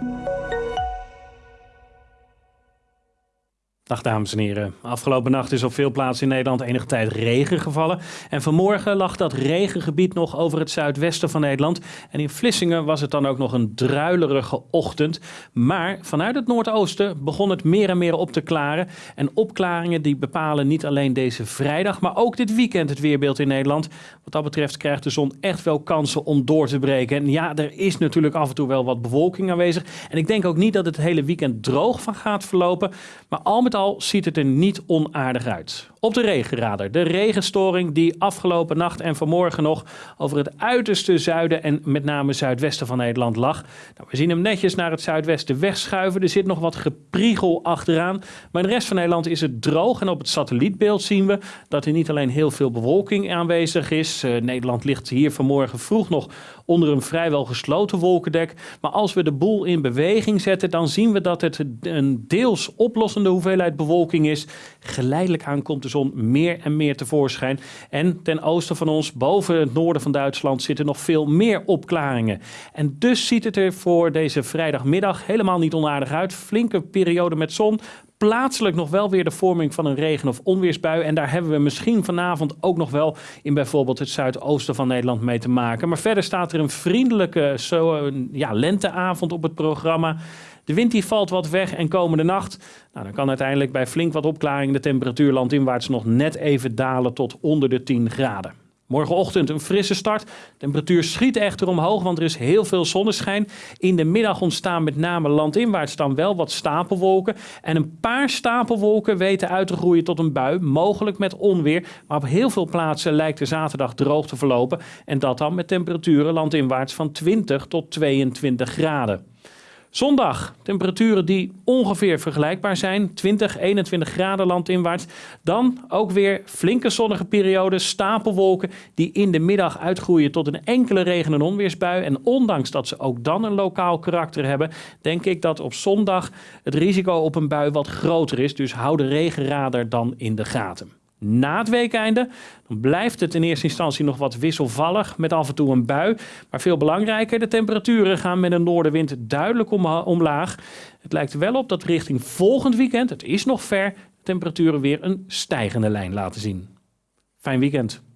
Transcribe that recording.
Música Dag dames en heren. Afgelopen nacht is op veel plaatsen in Nederland enige tijd regen gevallen. En vanmorgen lag dat regengebied nog over het zuidwesten van Nederland. En in Vlissingen was het dan ook nog een druilerige ochtend. Maar vanuit het noordoosten begon het meer en meer op te klaren. En opklaringen die bepalen niet alleen deze vrijdag, maar ook dit weekend het weerbeeld in Nederland. Wat dat betreft krijgt de zon echt wel kansen om door te breken. En ja, er is natuurlijk af en toe wel wat bewolking aanwezig. En ik denk ook niet dat het hele weekend droog van gaat verlopen. Maar al met ziet het er niet onaardig uit. Op de regenradar. De regenstoring die afgelopen nacht en vanmorgen nog over het uiterste zuiden en met name zuidwesten van Nederland lag. Nou, we zien hem netjes naar het zuidwesten wegschuiven. Er zit nog wat gepriegel achteraan. Maar in de rest van Nederland is het droog. En op het satellietbeeld zien we dat er niet alleen heel veel bewolking aanwezig is. Uh, Nederland ligt hier vanmorgen vroeg nog onder een vrijwel gesloten wolkendek. Maar als we de boel in beweging zetten, dan zien we dat het een deels oplossende hoeveelheid bewolking is. Geleidelijk aan komt de zon meer en meer tevoorschijn. En ten oosten van ons, boven het noorden van Duitsland, zitten nog veel meer opklaringen. En dus ziet het er voor deze vrijdagmiddag helemaal niet onaardig uit. Flinke periode met zon, plaatselijk nog wel weer de vorming van een regen- of onweersbui. En daar hebben we misschien vanavond ook nog wel in bijvoorbeeld het zuidoosten van Nederland mee te maken. Maar verder staat er een vriendelijke zo, ja, lenteavond op het programma. De wind die valt wat weg en komende nacht, nou, dan kan uiteindelijk bij flink wat opklaring de temperatuur landinwaarts nog net even dalen tot onder de 10 graden. Morgenochtend een frisse start. De temperatuur schiet echter omhoog, want er is heel veel zonneschijn. In de middag ontstaan met name landinwaarts dan wel wat stapelwolken. En een paar stapelwolken weten uit te groeien tot een bui, mogelijk met onweer. Maar op heel veel plaatsen lijkt de zaterdag droog te verlopen. En dat dan met temperaturen landinwaarts van 20 tot 22 graden. Zondag, temperaturen die ongeveer vergelijkbaar zijn. 20, 21 graden landinwaarts. Dan ook weer flinke zonnige perioden, stapelwolken die in de middag uitgroeien tot een enkele regen- en onweersbui. En ondanks dat ze ook dan een lokaal karakter hebben, denk ik dat op zondag het risico op een bui wat groter is. Dus hou de regenradar dan in de gaten. Na het weekeinde dan blijft het in eerste instantie nog wat wisselvallig met af en toe een bui. Maar veel belangrijker, de temperaturen gaan met een noordenwind duidelijk omlaag. Het lijkt wel op dat richting volgend weekend, het is nog ver, de temperaturen weer een stijgende lijn laten zien. Fijn weekend.